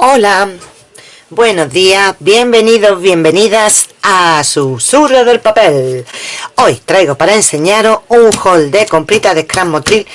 Hola, buenos días, bienvenidos, bienvenidas a Susurro del Papel. Hoy traigo para enseñaros un haul de comprita de Scrum Motril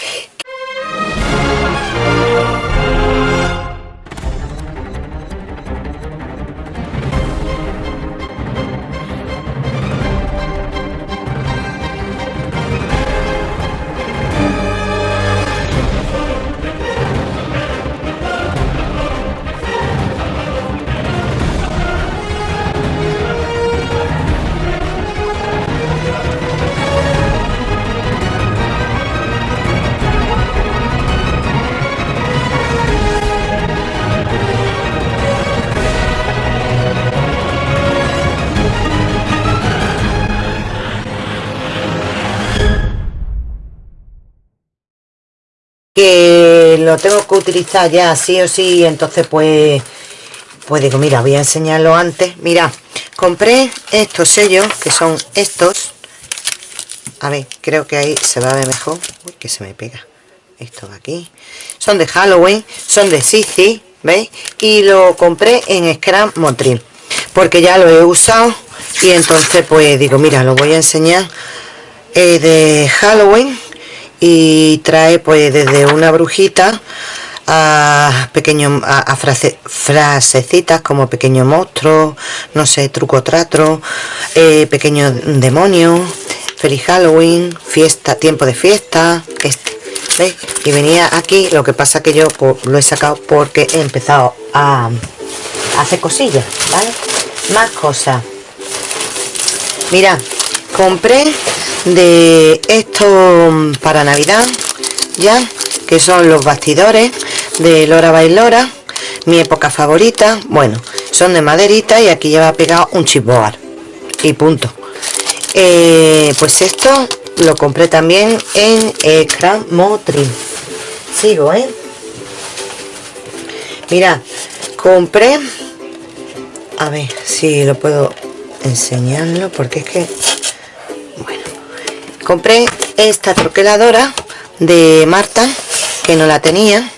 lo tengo que utilizar ya sí o sí entonces pues pues digo mira voy a enseñarlo antes. Mira compré estos sellos que son estos. A ver creo que ahí se va a ver mejor. Uy, que se me pega esto de aquí. Son de Halloween son de Sisi veis y lo compré en Scrum Motril porque ya lo he usado. Y entonces pues digo mira lo voy a enseñar. De Halloween y trae pues desde una brujita a pequeños a, frasecitas como pequeño monstruo no sé truco trato eh, pequeño demonio feliz halloween fiesta tiempo de fiesta este ¿veis? y venía aquí lo que pasa que yo pues, lo he sacado porque he empezado a, a hacer cosillas vale más cosas mira compré de esto para navidad ya que son los bastidores de Lora Bailora mi época favorita. Bueno son de maderita y aquí lleva pegado un chipboard y punto. Eh, pues esto lo compré también en Scrum Motril sigo eh mira compré a ver si lo puedo enseñarlo porque es que compré esta troqueladora de Marta que no la tenía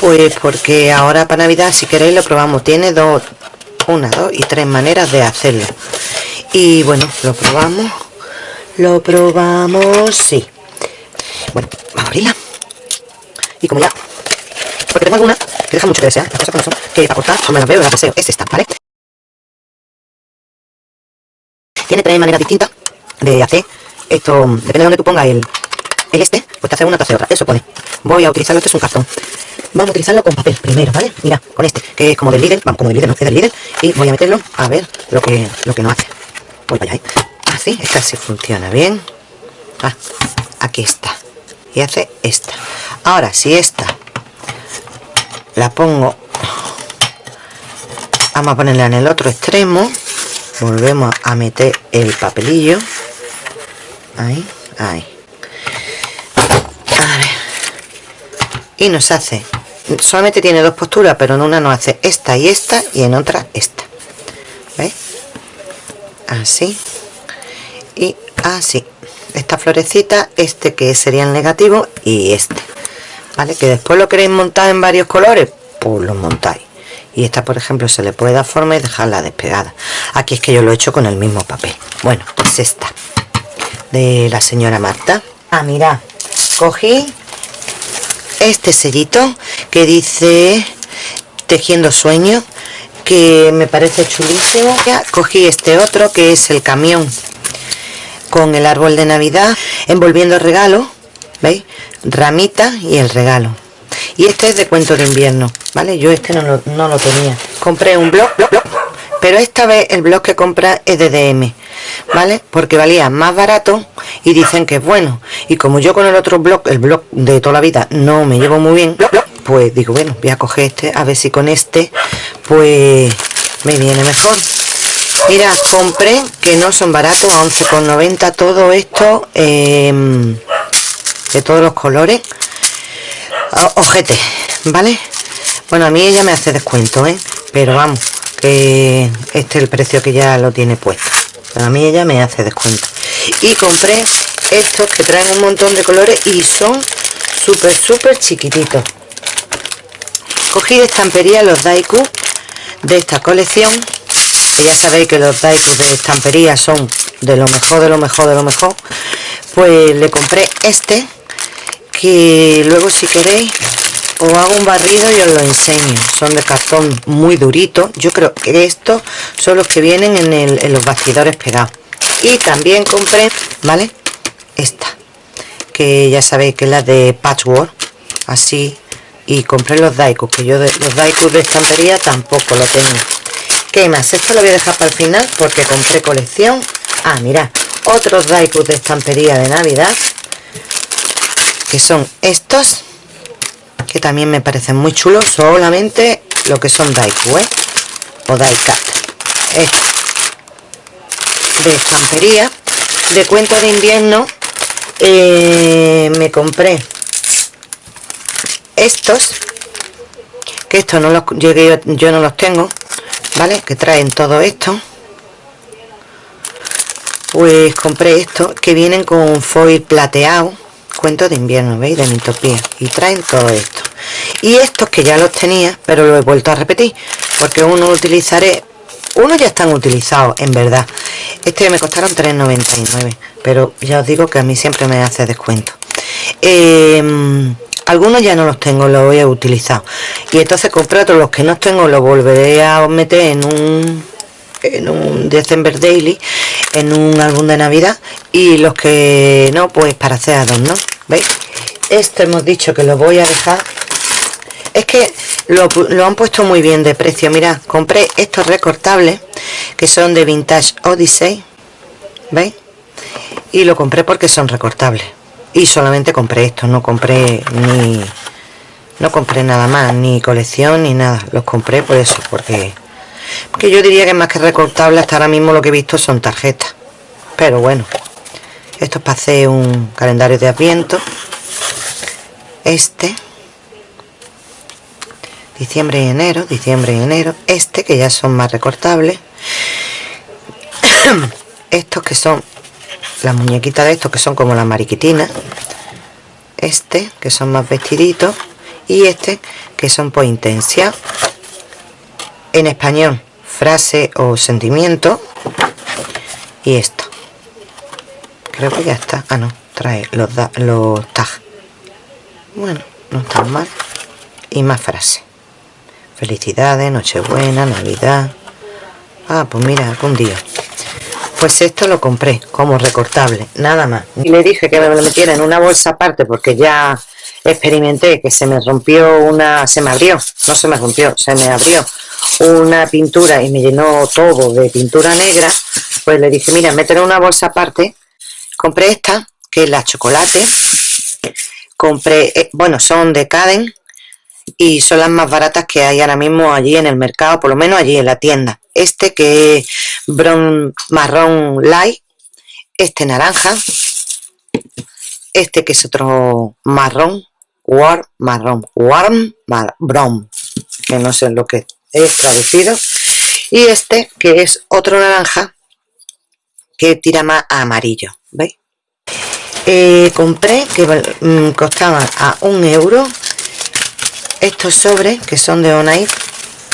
pues porque ahora para navidad si queréis lo probamos. Tiene dos una dos y tres maneras de hacerlo. Y bueno lo probamos lo probamos sí. Bueno vamos a abrirla. Y como ya porque tengo alguna que deja mucho que desear que para cortar no me las veo las deseo. Es esta vale tiene tres maneras distintas de hacer esto, depende de donde tú pongas el, el este, pues te hace una, te hace otra. Eso pone. Voy a utilizarlo, este es un cartón. Vamos a utilizarlo con papel primero, ¿vale? Mira, con este, que es como del líder, vamos, como del líder, no es del líder. Y voy a meterlo a ver lo que, lo que nos hace. Voy para allá, ¿eh? Así, esta sí funciona bien. Ah, aquí está. Y hace esta. Ahora, si esta la pongo, vamos a ponerla en el otro extremo. Volvemos a meter el papelillo ahí, ahí. A ver. Y nos hace solamente tiene dos posturas pero en una nos hace esta y esta y en otra esta. ¿veis? así. Y así. Esta florecita este que sería el negativo y este. Vale que después lo queréis montar en varios colores pues lo montáis. Y esta por ejemplo se le puede dar forma y dejarla despegada. Aquí es que yo lo he hecho con el mismo papel. Bueno pues esta de la señora Marta. Ah mira. Cogí este sellito que dice tejiendo sueños que me parece chulísimo. Ya cogí este otro que es el camión con el árbol de navidad envolviendo el regalo veis ramita y el regalo. Y este es de cuento de invierno vale yo este no lo, no lo tenía. Compré un blog, blog, blog pero esta vez el blog que compra es de DM ¿vale? porque valía más barato y dicen que es bueno. Y como yo con el otro blog el blog de toda la vida no me llevo muy bien pues digo bueno voy a coger este a ver si con este pues me viene mejor. Mira compré que no son baratos a 11,90 todo esto em, de todos los colores. Ojete vale bueno a mí ella me hace descuento ¿eh? pero vamos que este es el precio que ya lo tiene puesto a mí ella me hace descuento. Y compré estos que traen un montón de colores y son súper súper chiquititos. Cogí de estampería los Daiku de esta colección. Que ya sabéis que los Daiku de estampería son de lo mejor, de lo mejor, de lo mejor. Pues le compré este que luego si queréis os hago un barrido y os lo enseño. Son de cartón muy durito. Yo creo que estos son los que vienen en, los bastidores pegados. Y también compré vale esta que ya sabéis que es la de patchwork. Así y compré los daikus que yo de, los daikus de estantería tampoco lo tengo. ¿qué más? esto lo voy a dejar para el final porque compré colección. Ah mira otros daikus de estampería de navidad que son estos que también me parecen muy chulos solamente lo que son daiku ¿eh? o daikat. De estampería de cuento de invierno eh, me compré estos que estos no los llegué yo no los tengo vale que traen todo esto. Pues compré estos que vienen con foil plateado cuento de invierno veis de mitopía y traen todo esto y estos que ya los tenía pero lo he vuelto a repetir porque uno utilizaré uno ya están utilizados en verdad. Este me costaron 3.99 pero ya os digo que a mí siempre me hace descuento. Eh, algunos ya no los tengo los he utilizado. Y entonces compré otros los que no tengo los volveré a meter en un en un December Daily en un álbum de navidad y los que no pues para hacer adornos veis esto hemos dicho que lo voy a dejar es que lo, han puesto muy bien de precio. Mirad compré estos recortables que son de Vintage Odyssey veis y lo compré porque son recortables. Y solamente compré esto no compré ni no compré nada más ni colección ni nada. Los compré por eso porque que yo diría que más que recortable hasta ahora mismo lo que he visto son tarjetas. Pero bueno esto es para hacer un calendario de adviento. Este diciembre y enero diciembre y enero este que ya son más recortables. Estos que son las muñequitas de estos que son como la mariquitina. Este que son más vestiditos. Y este que son por intensia en español frase o sentimiento. Y esto. Creo que ya está. Ah no trae los, los tags bueno no están mal. Y más frases felicidades nochebuena navidad. Ah pues mira algún día. Pues esto lo compré como recortable nada más. Y le dije que me lo metiera en una bolsa aparte porque ya experimenté que se me rompió una se me abrió no se me rompió se me abrió una pintura y me llenó todo de pintura negra. Pues le dije mira meter en una bolsa aparte. Compré esta que es la chocolate. Compré eh, bueno son de Caden y son las más baratas que hay ahora mismo allí en el mercado por lo menos allí en la tienda este que es bron, marrón light, este naranja, este que es otro marrón, warm, marrón, warm, brown, que no sé lo que es traducido, y este que es otro naranja que tira más amarillo, ¿veis? Eh, compré que mm, costaban a un euro estos sobres que son de Onai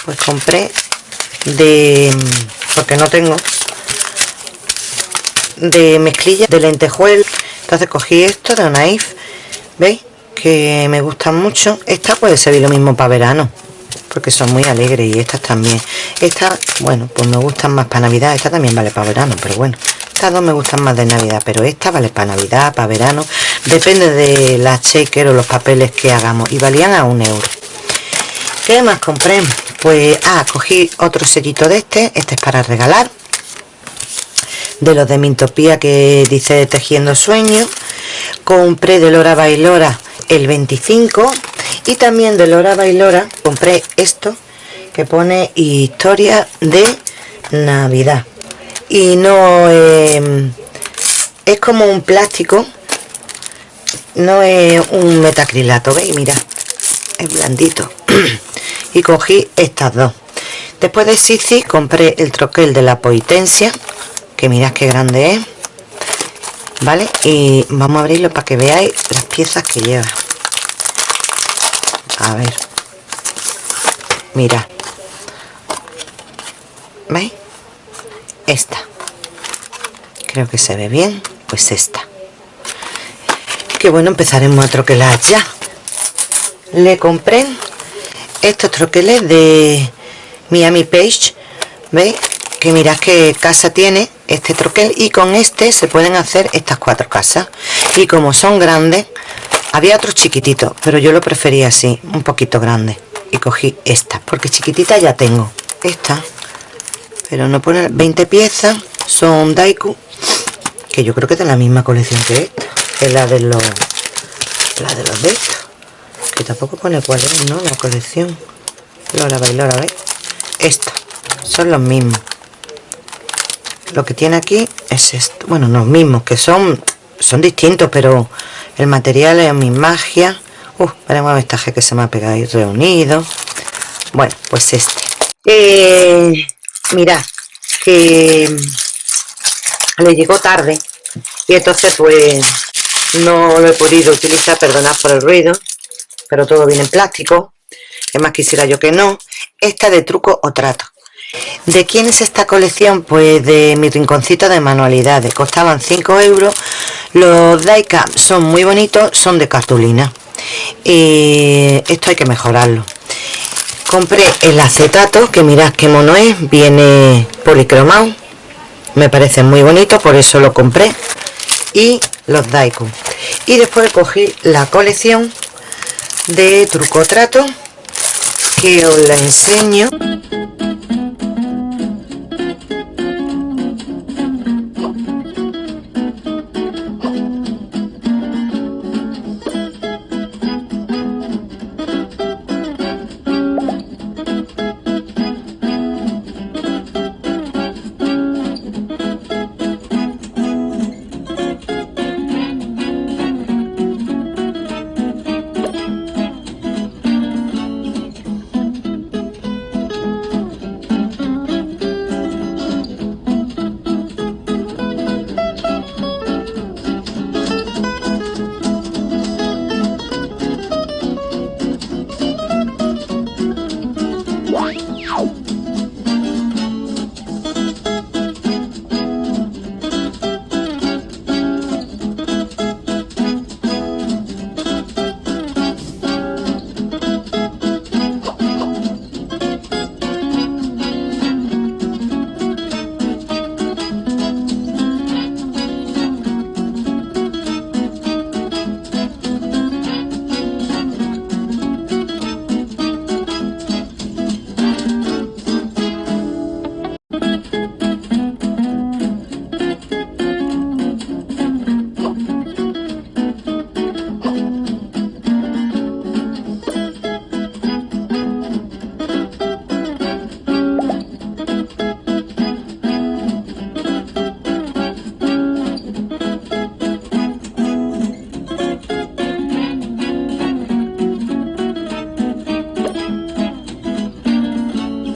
pues compré de porque no tengo de mezclilla de lentejuel entonces cogí esto de Naif veis que me gustan mucho. Esta puede servir lo mismo para verano porque son muy alegres y estas también. Esta bueno pues me gustan más para navidad. Esta también vale para verano pero bueno estas dos me gustan más de navidad pero esta vale para navidad para verano. Depende de la shaker o los papeles que hagamos y valían a un euro ¿Qué más compré? Pues, ah, cogí otro sellito de este. Este es para regalar. De los de Mintopía que dice Tejiendo Sueños. Compré de Lora Bailora el 25. Y también de Lora Bailora compré esto que pone Historia de Navidad. Y no em, es como un plástico. No es un metacrilato, ¿veis? Mira, blandito. y cogí estas dos. Después de Sisi compré el troquel de la Poitencia que mirad qué grande es vale y vamos a abrirlo para que veáis las piezas que lleva. A ver. Mira. ¿veis? esta. Creo que se ve bien pues esta. Que bueno empezaremos a troquelar ya le compré estos troqueles de Miami Page ¿veis? que mirad que casa tiene este troquel. Y con este se pueden hacer estas cuatro casas. Y como son grandes había otros chiquititos pero yo lo prefería así un poquito grande. Y cogí esta porque chiquitita ya tengo. Esta pero no pone 20 piezas son Daiku que yo creo que es de la misma colección que esta. Es de los la de los de estos que tampoco pone cuál es no la colección. Bailora ¿veis? esta. Son los mismos. Lo que tiene aquí es esto. Bueno los mismos que son son distintos pero el material es mi magia. Uh, veremos a vestaje que se me ha pegado ahí reunido. Bueno pues este. Eh, mirad que le llegó tarde y entonces pues no lo he podido utilizar, perdonad por el ruido pero todo viene en plástico es más quisiera yo que no esta de truco o trato ¿De quién es esta colección? Pues de mi rinconcito de manualidades. Costaban 5 euros. Los diecap son muy bonitos, son de cartulina. Y esto hay que mejorarlo compré el acetato que mirad qué mono es viene policromado me parece muy bonito por eso lo compré y los Daikon y después cogí la colección de truco trato que os la enseño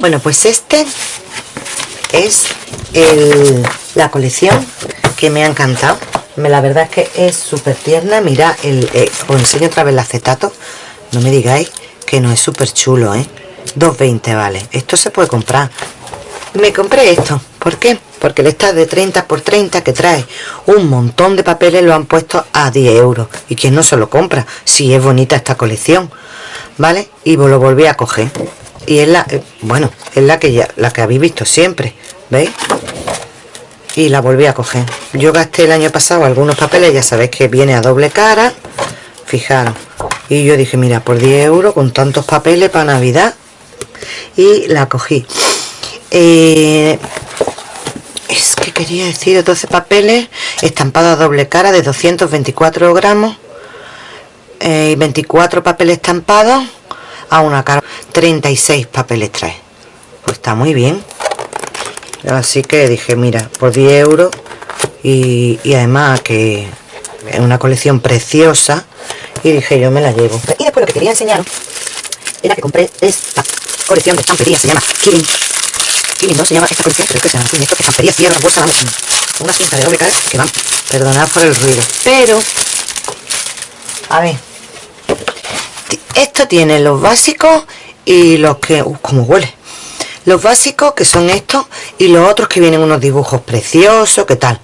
bueno pues este es la colección que me ha encantado. La verdad es que es súper tierna. Mira el, eh, os enseño otra vez el acetato. No me digáis que no es súper chulo ¿eh? 2.20 vale. Esto se puede comprar. Me compré esto. ¿por qué? porque el está de 30 por 30 que trae un montón de papeles lo han puesto a 10 euros. Y quien no se lo compra si es bonita esta colección vale y lo volví a coger y es la eh, bueno es la que ya la que habéis visto siempre veis y la volví a coger. Yo gasté el año pasado algunos papeles ya sabéis que viene a doble cara fijaros. Y yo dije mira por 10 euros con tantos papeles para navidad. Y la cogí. Eh, es que quería decir 12 papeles estampados a doble cara de 224 gramos eh, y 24 papeles estampados a una cara 36 papeles trae. Pues está muy bien. Así que dije mira por 10 euros y, además que es una colección preciosa. Y dije yo me la llevo. Y después lo que quería enseñaros era que compré esta colección de estampería se llama Kirin Kirin no se llama esta colección pero es que se llama esto que estampería cierra bolsa vamos una cinta de doble cara que van perdonad por el ruido. Pero a ver esto tiene los básicos y los que... Uh, como huele! Los básicos, que son estos, y los otros que vienen unos dibujos preciosos, ¿qué tal?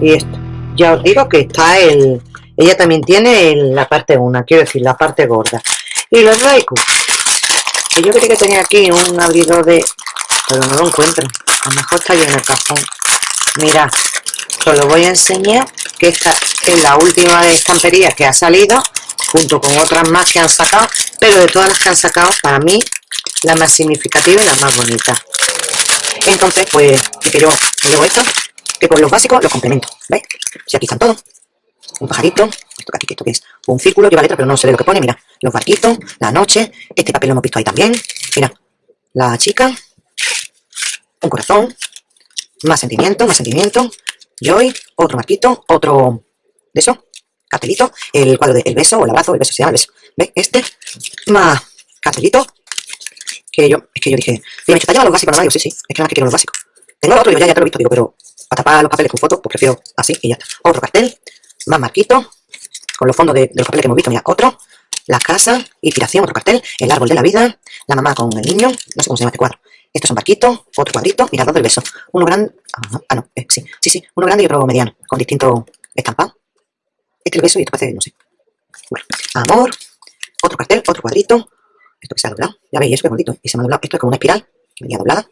Y esto. Ya os digo que está el ella también tiene la parte una quiero decir la parte gorda. Y los Raikou que yo creía que tenía aquí un abridor de pero no lo encuentro. A lo mejor está yo en el cajón. Mira os lo voy a enseñar que esta es la última de estampería que ha salido junto con otras más que han sacado pero de todas las que han sacado para mí la más significativa y la más bonita. Entonces pues yo llevo esto que con los básicos los complemento, ¿veis? Si aquí están todos, un pajarito, esto que aquí, esto que es un círculo, lleva letra, pero no se ve lo que pone, mira, los barquitos, la noche, este papel lo hemos visto ahí también, mira, la chica, un corazón, más sentimiento, más sentimiento, joy, otro marquito, otro de eso, cartelito, el cuadro del beso o el abrazo, el beso se llama el beso, ¿veis? Este, más cartelito, que yo, es que yo dije, me he hecho los básicos, no, sí, sí, es que nada más que quiero los básicos. Tengo otro, yo ya, ya te lo he visto, digo, pero para tapar los papeles con fotos, pues prefiero así y ya está. Otro cartel, más marquito, con los fondos de, los papeles que hemos visto, mira, otro, la casa, inspiración, otro cartel, el árbol de la vida, la mamá con el niño, no sé cómo se llama este cuadro. Estos son barquitos, otro cuadrito, mira, dos del beso. Uno grande, ah, no, eh, sí, sí, sí, uno grande y otro mediano, con distintos estampados. Este es el beso y esto parece, no sé. Bueno, amor, otro cartel, otro cuadrito, esto que se ha doblado, ya veis, eso que es bonito, y se me ha doblado, esto es como una espiral, venía doblada,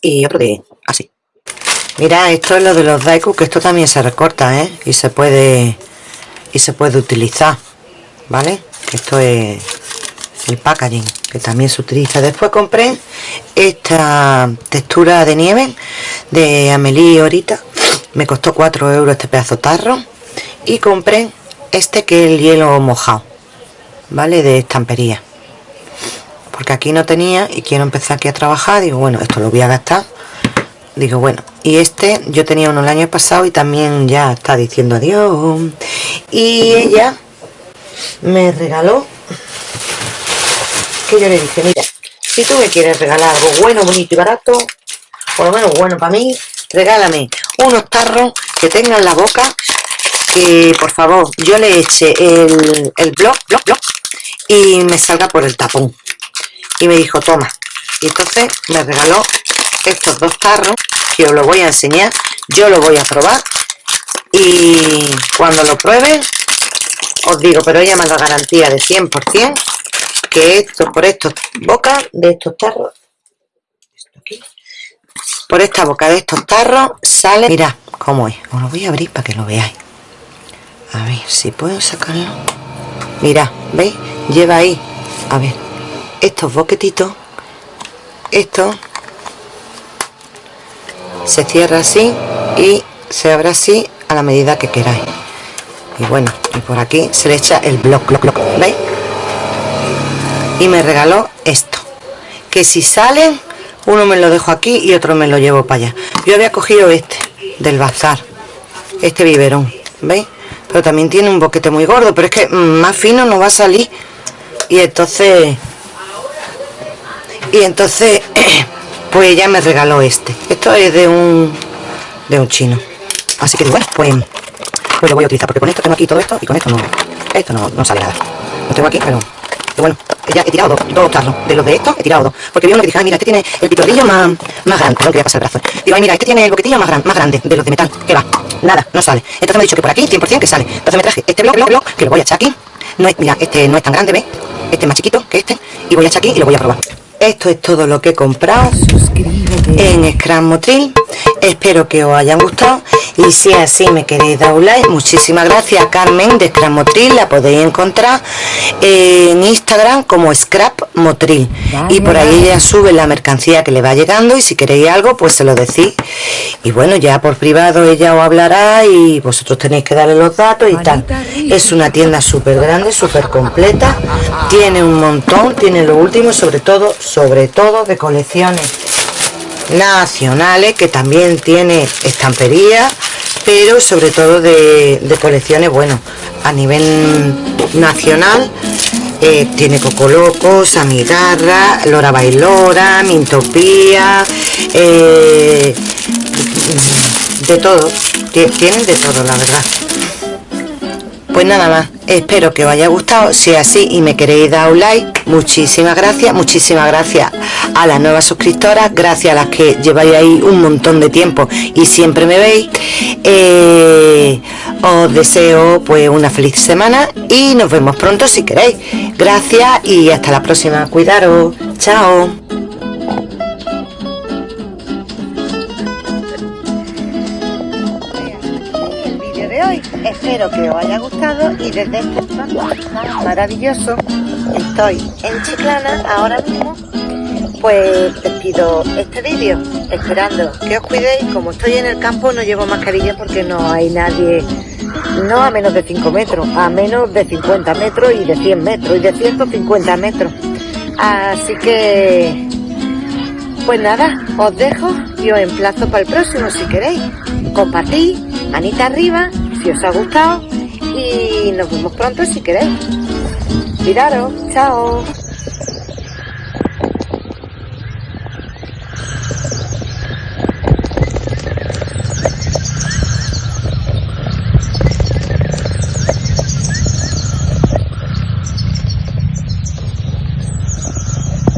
y otro de, así, Mira, esto es lo de los daiku, que esto también se recorta, ¿eh? Y se puede y se puede utilizar, ¿vale? Esto es el packaging, que también se utiliza. Después compré esta textura de nieve de Amelie ahorita. Me costó 4 euros este pedazo tarro. Y compré este que es el hielo mojado, ¿vale? De estampería. Porque aquí no tenía y quiero empezar aquí a trabajar. Digo, bueno, esto lo voy a gastar digo bueno y este yo tenía uno el año pasado y también ya está diciendo adiós y ella me regaló que yo le dije mira si tú me quieres regalar algo bueno bonito y barato por lo menos bueno para mí regálame unos tarros que tengan la boca que por favor yo le eche el, el blog, blog, blog y me salga por el tapón y me dijo toma y entonces me regaló estos dos tarros que os lo voy a enseñar yo lo voy a probar y cuando lo pruebe os digo pero ella me da garantía de 100% que esto por estos bocas de estos tarros por esta boca de estos tarros sale mirad cómo es os lo voy a abrir para que lo veáis. A ver si puedo sacarlo. Mirad veis lleva ahí a ver estos boquetitos esto se cierra así y se abre así a la medida que queráis y bueno y por aquí se le echa el bloc, bloc, bloc ¿veis? y me regaló esto que si sale uno me lo dejo aquí y otro me lo llevo para allá yo había cogido este del bazar este biberón ¿veis? pero también tiene un boquete muy gordo pero es que más fino no va a salir y entonces y entonces pues ella me regaló este. Esto es de un de un chino. Así que bueno pues, pues lo voy a utilizar porque con esto tengo aquí todo esto y con esto no esto no, no sale nada. Lo tengo aquí pero, bueno ya he tirado dos, dos tarros. De los de estos he tirado dos. Porque vi uno que dije mira este tiene el pitorrillo más, más grande no quería pasar el brazo. Digo ay mira este tiene el boquetillo más, gran, más grande de los de metal que va nada no sale. Entonces me ha dicho que por aquí 100% que sale. Entonces me traje este bloque, bloque, que lo voy a echar aquí. No es, mira este no es tan grande ¿ves? este es más chiquito que este y voy a echar aquí y lo voy a probar esto es todo lo que he comprado en Scrum Motril. Espero que os hayan gustado. Y si así me queréis dar un like. Muchísimas gracias a Carmen de Scrap Motril. La podéis encontrar en Instagram como Scrap Motril. Y por ahí ella sube la mercancía que le va llegando. Y si queréis algo pues se lo decís. Y bueno ya por privado ella os hablará y vosotros tenéis que darle los datos y tal. es una tienda súper grande súper completa tiene un montón tiene lo último sobre todo sobre todo de colecciones nacionales que también tiene estampería pero sobre todo de, colecciones bueno a nivel nacional eh, tiene Coco Loco, Samigarra, Lora Bailora, Mintopía, eh, de todo, tienen de todo la verdad. Pues nada más, espero que os haya gustado, si es así y me queréis dar un like, muchísimas gracias, muchísimas gracias a las nuevas suscriptoras, gracias a las que lleváis ahí un montón de tiempo y siempre me veis. Eh, os deseo pues una feliz semana y nos vemos pronto si queréis. Gracias y hasta la próxima, cuidaros, chao. Espero que os haya gustado y desde este espacio maravilloso estoy en Chiclana ahora mismo pues despido este vídeo esperando que os cuidéis. Como estoy en el campo no llevo mascarilla porque no hay nadie no a menos de 5 metros a menos de 50 metros y de 100 metros y de 150 metros. Así que pues nada os dejo y os emplazo para el próximo si queréis. Compartid manita arriba si os ha gustado y nos vemos pronto si queréis. Cuidaros, chao.